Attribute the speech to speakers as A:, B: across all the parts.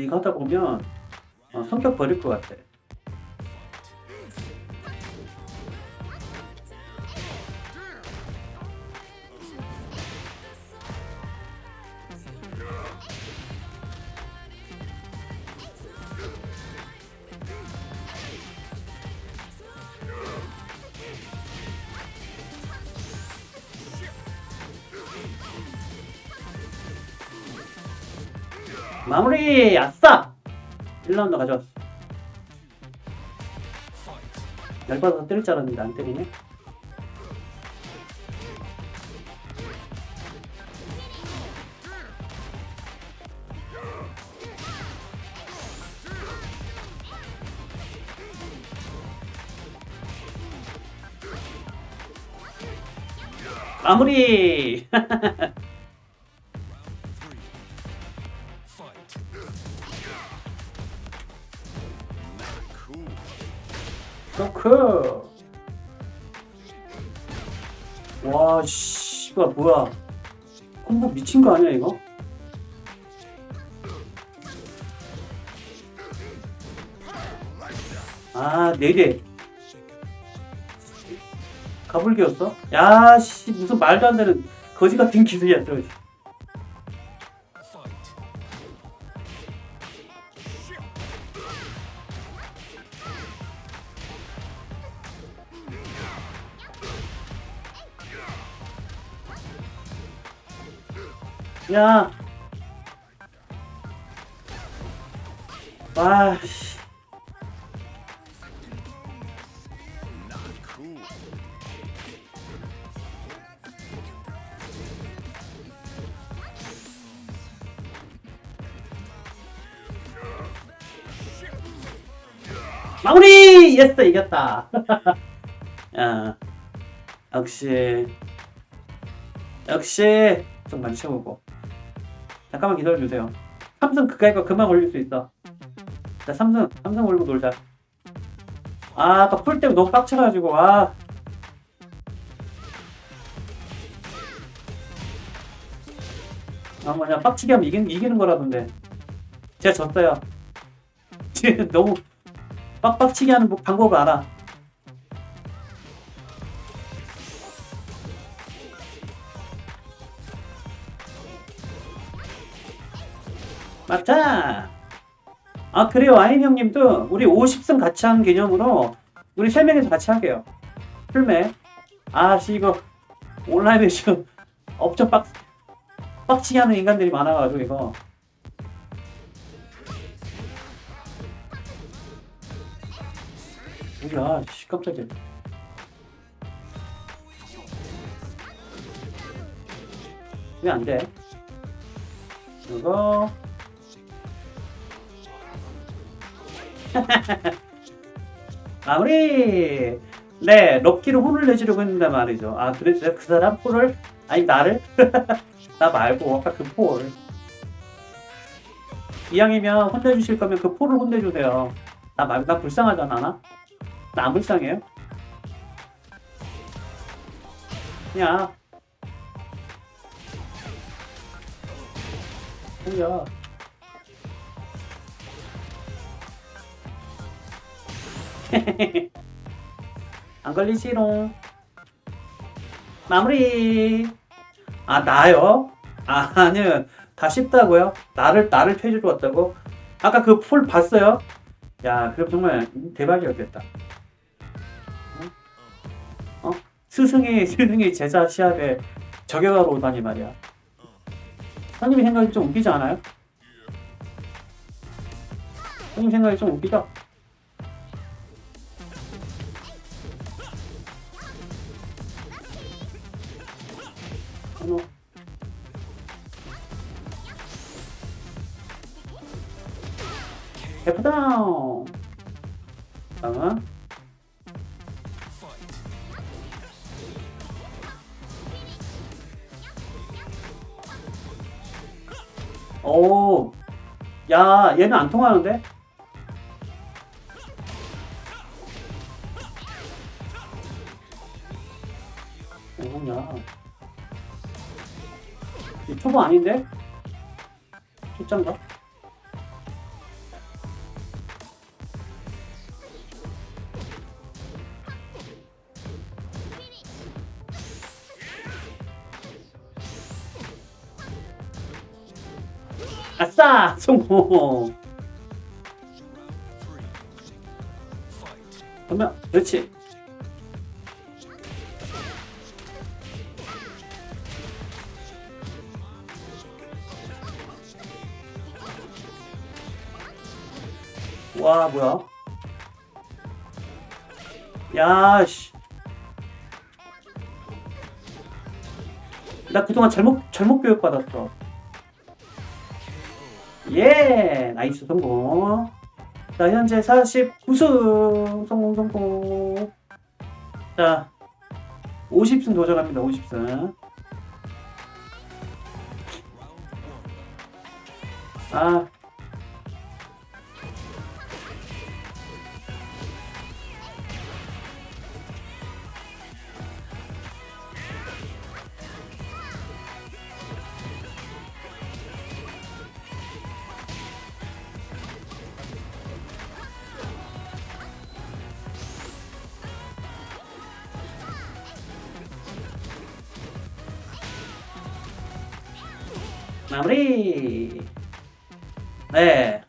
A: 근데 이거 하다 보면 어, 성격 버릴 것 같아. 마무리! 아싸! 1라운드 가져왔어. 열받아서 때릴 줄 알았는데 안 때리네. 마무리! 쇼크! 와, 씨발, 뭐야. 콤보 미친 거 아니야, 이거? 아, 네 개. 가불기였어? 야, 씨, 무슨 말도 안 되는 거지 같은 기술이야, 저. 야. 와, 씨. 마무리! 예스! 이겼다. 야, 역시. 역시. 좀 많이 채우고. 잠깐만 기다려주세요. 삼성 그까이 거 그만 올릴 수 있어. 자, 삼성, 삼성 올리고 놀자. 아, 아까 풀 때문에 너무 빡쳐가지고, 아. 아, 뭐냐, 빡치게 하면 이기는, 이기는 거라던데. 제가 졌어요. 너무 빡빡치게 하는 뭐 방법을 알아. 맞다. 아 그래요 아임 형님도 우리 50승 같이 하는 개념으로 우리 세 명이서 같이 할게요. 풀매. 아씨 이거 온라인에 지금 엄청 빡 빡치게 하는 인간들이 많아가지고 이거. 뭐야 씨 깜짝이야. 왜 안 돼? 이거 마무리! 네, 럭키로 혼을 내주려고 했는데 말이죠. 아, 그랬어요? 그 사람 폴을? 아니, 나를? 나 말고, 아까 그 폴. 이왕이면 혼내주실 거면 그 폴을 혼내주세요. 나 말, 나 불쌍하잖아, 나? 나 안 불쌍해요? 야. 뭐야. 안 걸리지롱. 마무리. 아 나요? 아 아니요. 다 쉽다고요? 나를 나를 퇴주로 왔다고? 아까 그폴 봤어요? 야 그럼 정말 대박이었겠다. 어? 어? 스승이 스승이 제자 시합에 저격하러 오다니 말이야. 형님이 생각이 좀 웃기지 않아요? 형님 생각이 좀 웃기죠? 어머. F다운 다음은 오, 야, 얘는 안 통하는데? 초보 아닌데? 초짠가? 아싸! 성공! 그러면 그렇지 와 뭐야? 야 씨. 나 그동안 잘못 잘못 교육 받았어. 예, nice 성공. 자, 현재 49승 성공 성공. 자, 50승 도전합니다. 50승. 아, 마무리. 네.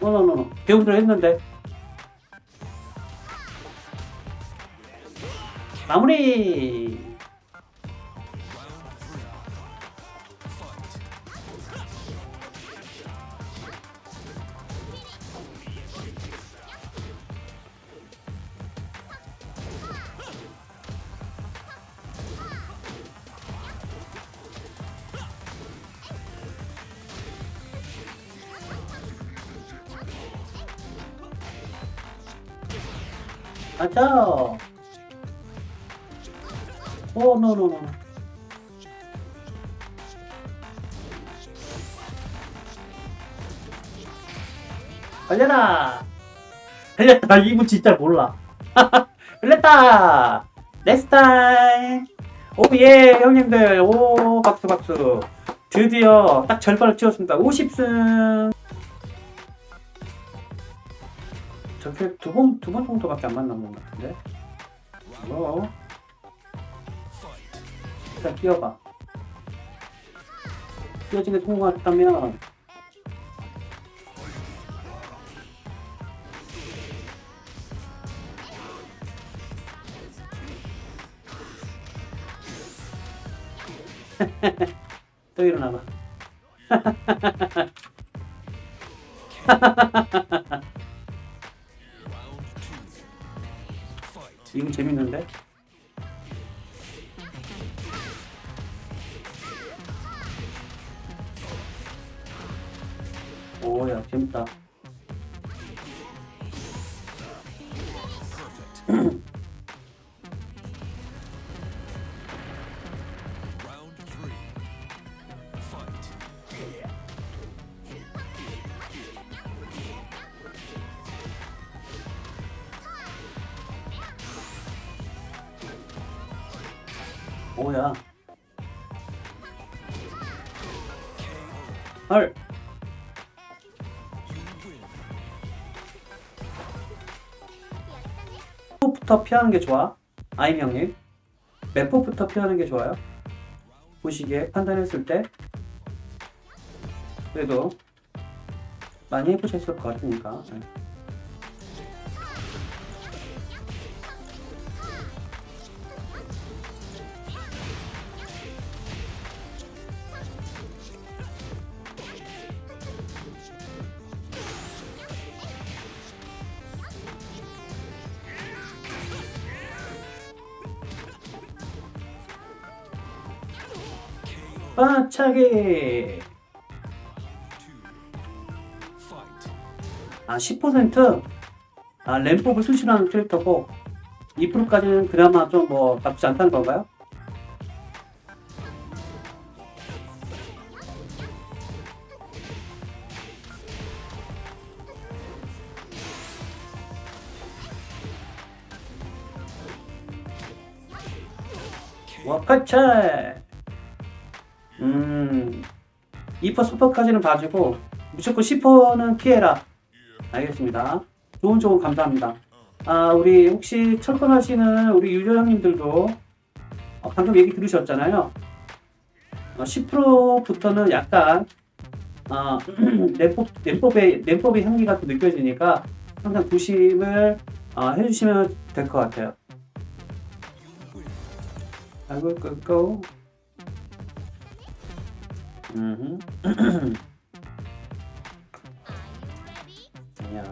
A: 노노노노 배우기로 했는데 마무리 맞아 오 no no no 걸려라. 걸렸다. 이분 진짜 몰라. 걸렸다. next time 오 예 형님들. 오 박수 박수. 드디어 딱 절반을 채웠습니다. 50승 저렇게 두번 두 번 정도밖에 안 만난 것 같은데. 뭐 일단 뛰어봐. 뛰어지게 성공했다면. 또 일어나봐 이거 재밌는데? 오야 재밌다 부터 피하는 게 좋아? 형님 몇 포부터 피하는 게 좋아요? 보시기에 판단했을 때. 그래도 많이 해보셨을 것 같으니까 빠차기 아 10%? 아 램법을 수신하는 캐릭터고 2%까지는 그나마 좀 뭐 나쁘지 않다는 건가요? 와카차 음, 2퍼 서퍼까지는 봐주고 무조건 10퍼는 피해라. 알겠습니다. 좋은 조언 감사합니다. 아, 우리 혹시 철권하시는 우리 유저님들도 어, 방금 얘기 들으셨잖아요. 어, 10%부터는 약간 어, 램법, 램법의, 램법의 향기가 또 느껴지니까 항상 조심을 어, 해주시면 될 것 같아요. 아이고, 끄고. 음. 아니야.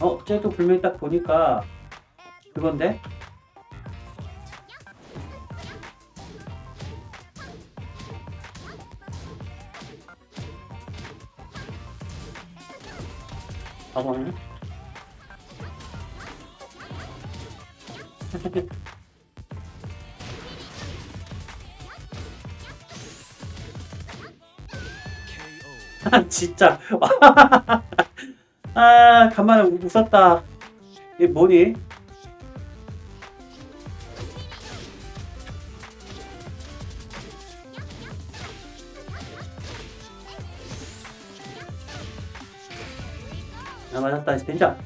A: 어, 쟤도 분명히 딱 보니까 그건데? 바보 진짜. 아, 간만에 웃었다. 이게 뭐니? 아, 맞았다. 진짜.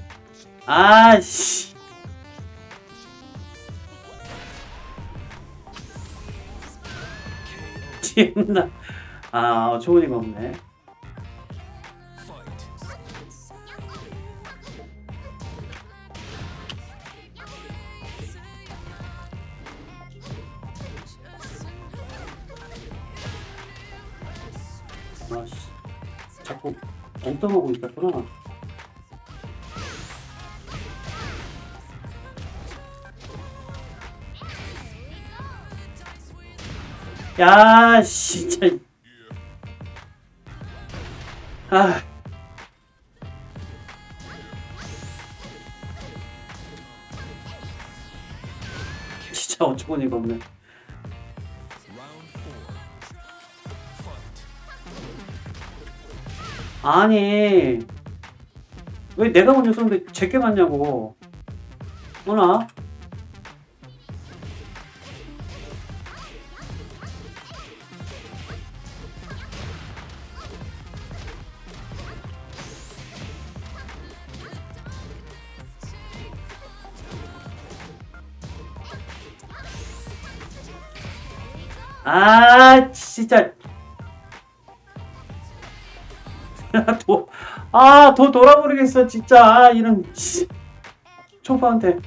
A: 아, 씨. 지나. 아, 좋은 이가 없네. 아씨. 자꾸 엉뚱하고 있었구나. 야 진짜. 아. 진짜 어처구니가 없네 아니. 왜 내가 먼저 쏘는데 제게 맞냐고. 어나? 아 진짜 도, 아, 더 돌아버리겠어, 진짜. 아, 이런, 씨. 초보한테.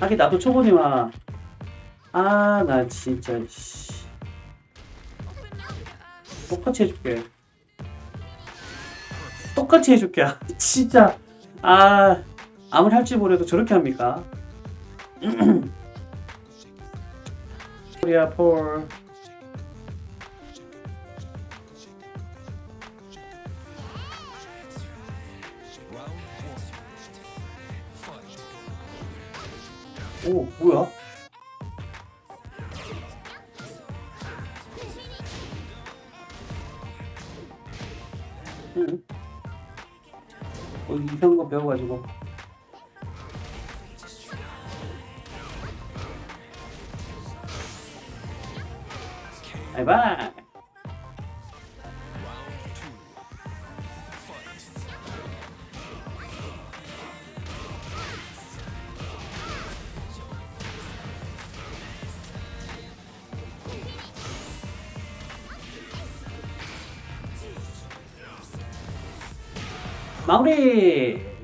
A: 하긴, 나도 초보니와. 아, 나 진짜, 씨. 똑같이 해줄게. 똑같이 해줄게. 아, 진짜. 아, 아무리 할지 모르도 저렇게 합니까? 코리아 폴. 오, 뭐야? 응. 어, 이상한 거 배워가지고. 바이바 마무리.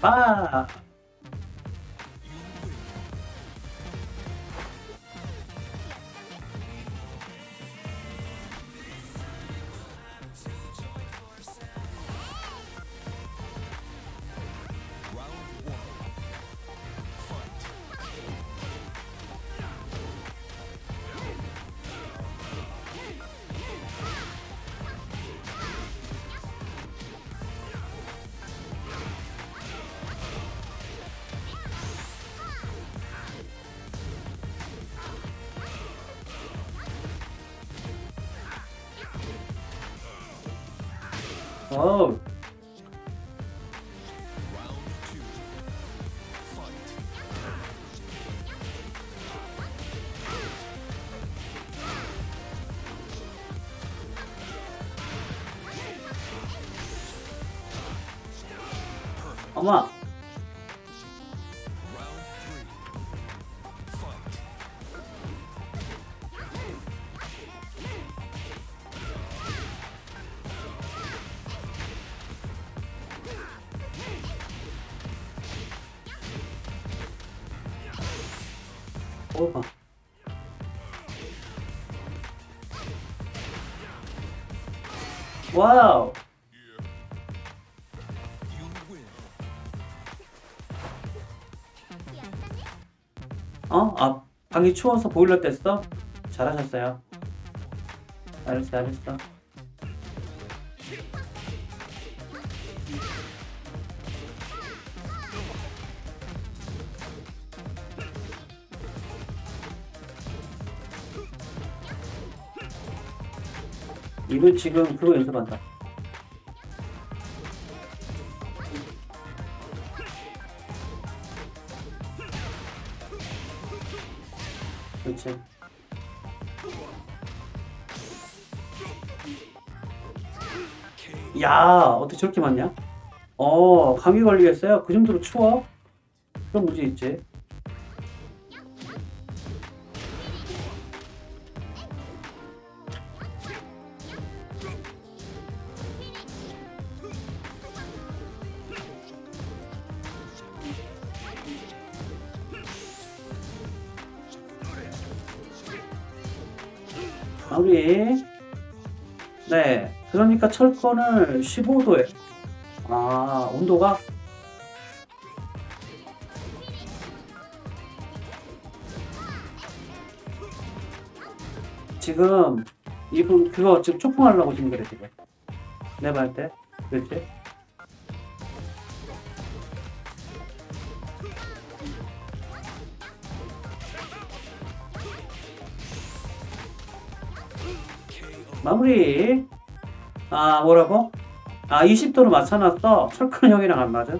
A: 빠. 어우. 어머. 와우. 어? 아, 방이 추워서 보일러 뗐어? 잘하셨어요. 잘했어, 잘했어. 이분 지금 그거 연습한다. 그렇지. 야, 어떻게 저렇게 많냐? 어, 감기 걸리겠어요? 그 정도로 추워? 그런 문제 있지. 마무리. 네. 그러니까 철권을 15도에. 아, 온도가? 지금 이분 그거 지금 초풍하려고 지금 그래 지금. 할 때. 그렇지? 마무리. 아, 뭐라고? 아, 20도로 맞춰놨어. 철권 형이랑 안 맞아?